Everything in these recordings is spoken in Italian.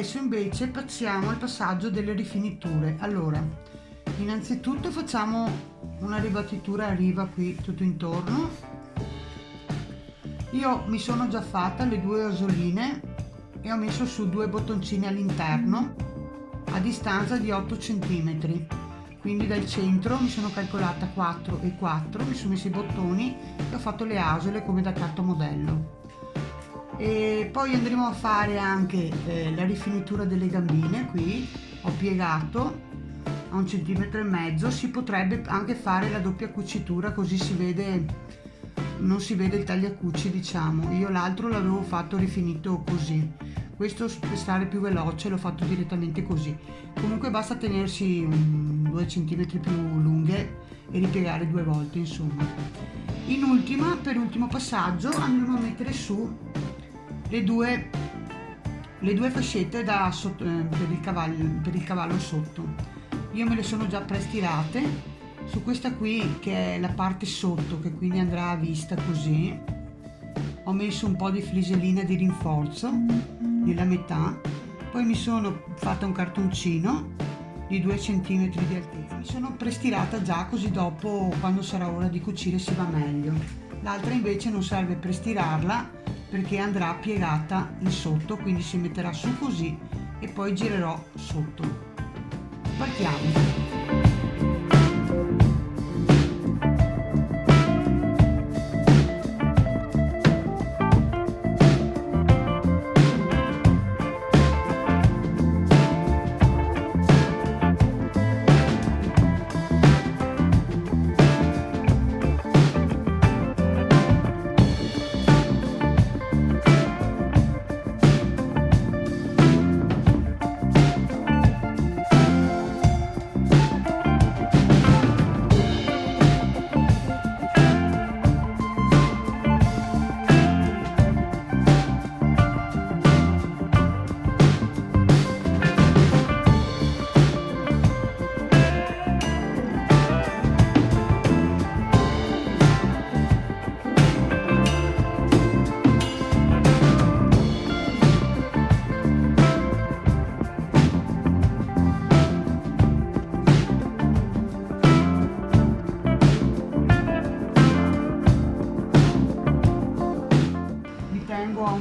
adesso invece passiamo al passaggio delle rifiniture. Allora innanzitutto facciamo una ribattitura a riva qui tutto intorno. Io mi sono già fatta le due asoline e ho messo su due bottoncini all'interno a distanza di 8 cm quindi dal centro mi sono calcolata 4 e 4 mi sono messi i bottoni e ho fatto le asole come da carta modello e poi andremo a fare anche eh, la rifinitura delle gambine qui ho piegato a un centimetro e mezzo. Si potrebbe anche fare la doppia cucitura così si vede non si vede il tagliacucci diciamo. Io l'altro l'avevo fatto rifinito così. Questo per stare più veloce l'ho fatto direttamente così. Comunque basta tenersi due centimetri più lunghe e ripiegare due volte insomma. In ultima per ultimo passaggio andremo a mettere su le due le due fascette sotto, eh, per, il cavallo, per il cavallo sotto. Io me le sono già prestirate. Su questa qui che è la parte sotto che quindi andrà a vista così ho messo un po' di flisellina di rinforzo nella metà. Poi mi sono fatta un cartoncino di 2 cm di altezza. Mi sono prestirata già così dopo quando sarà ora di cucire si va meglio. L'altra invece non serve prestirarla perché andrà piegata in sotto quindi si metterà su così e poi girerò sotto. Partiamo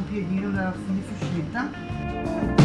piedino fine fumifucita.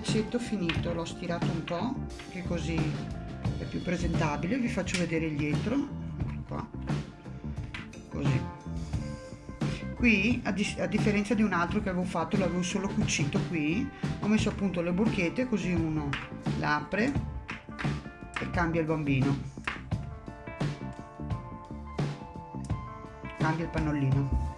Pagliaccetto finito l'ho stirato un po' che così è più presentabile. Vi faccio vedere il dietro qua. Così. Qui a, di a, differenza di un altro che avevo fatto l'avevo solo cucito qui. Ho messo appunto le borchette così uno l'apre e cambia il bambino. Cambia il pannolino.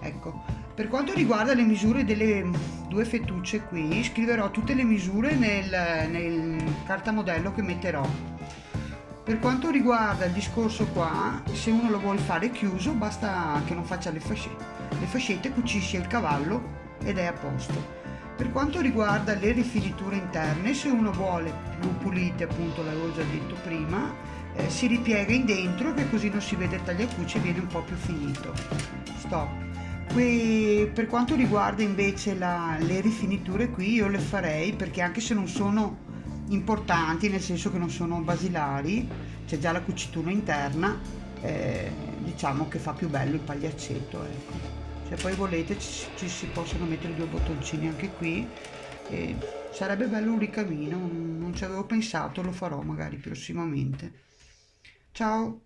Ecco. Per quanto riguarda le misure delle due fettucce qui scriverò tutte le misure nel, nel cartamodello che metterò. Per quanto riguarda il discorso qua se uno lo vuole fare chiuso basta che non faccia le fascette le fascette cucisce il cavallo ed è a posto. Per quanto riguarda le rifiniture interne se uno vuole più pulite appunto l'avevo già detto prima eh, si ripiega in dentro che così non si vede il tagliacucci e viene un po' più finito. Stop Qui, per quanto riguarda invece la, le rifiniture qui io le farei perché anche se non sono importanti nel senso che non sono basilari c'è già la cucitura interna eh, diciamo che fa più bello il pagliaccetto ecco. se poi volete ci, ci, si possono mettere due bottoncini anche qui e sarebbe bello un ricamino non ci avevo pensato lo farò magari prossimamente ciao